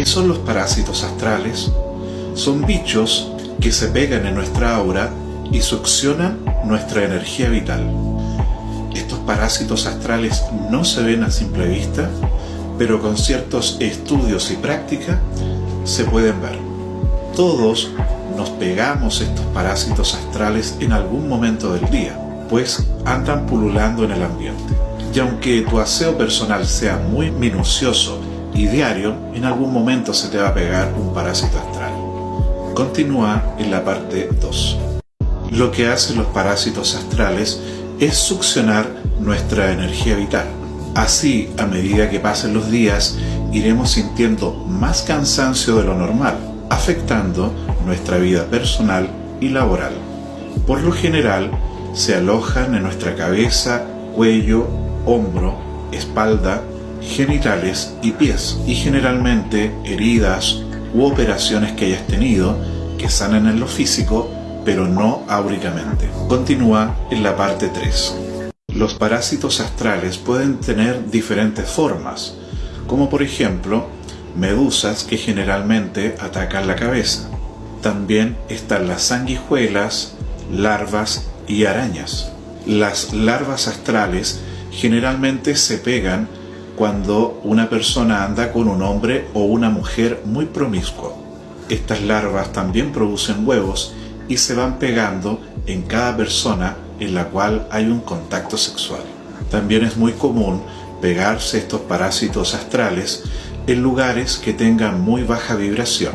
¿Qué son los parásitos astrales? Son bichos que se pegan en nuestra aura y succionan nuestra energía vital. Estos parásitos astrales no se ven a simple vista, pero con ciertos estudios y práctica se pueden ver. Todos nos pegamos estos parásitos astrales en algún momento del día, pues andan pululando en el ambiente. Y aunque tu aseo personal sea muy minucioso y diario, en algún momento se te va a pegar un parásito astral. Continúa en la parte 2. Lo que hacen los parásitos astrales es succionar nuestra energía vital. Así, a medida que pasen los días, iremos sintiendo más cansancio de lo normal, afectando nuestra vida personal y laboral. Por lo general, se alojan en nuestra cabeza, cuello, hombro, espalda, genitales y pies, y generalmente heridas u operaciones que hayas tenido que sanan en lo físico, pero no áuricamente. Continúa en la parte 3. Los parásitos astrales pueden tener diferentes formas, como por ejemplo medusas que generalmente atacan la cabeza. También están las sanguijuelas, larvas y arañas. Las larvas astrales generalmente se pegan cuando una persona anda con un hombre o una mujer muy promiscuo. Estas larvas también producen huevos y se van pegando en cada persona en la cual hay un contacto sexual. También es muy común pegarse estos parásitos astrales en lugares que tengan muy baja vibración.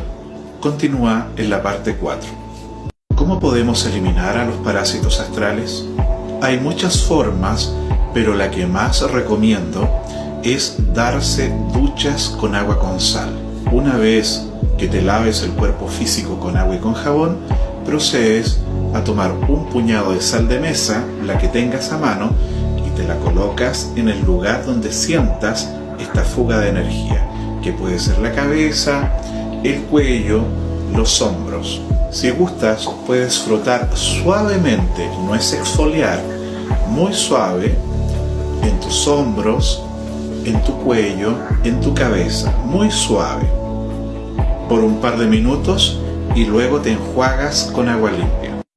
Continúa en la parte 4. ¿Cómo podemos eliminar a los parásitos astrales? Hay muchas formas, pero la que más recomiendo es darse duchas con agua con sal. Una vez que te laves el cuerpo físico con agua y con jabón, procedes a tomar un puñado de sal de mesa, la que tengas a mano, y te la colocas en el lugar donde sientas esta fuga de energía, que puede ser la cabeza, el cuello, los hombros. Si gustas, puedes frotar suavemente, no es exfoliar, muy suave, en tus hombros, en tu cuello, en tu cabeza, muy suave, por un par de minutos y luego te enjuagas con agua limpia.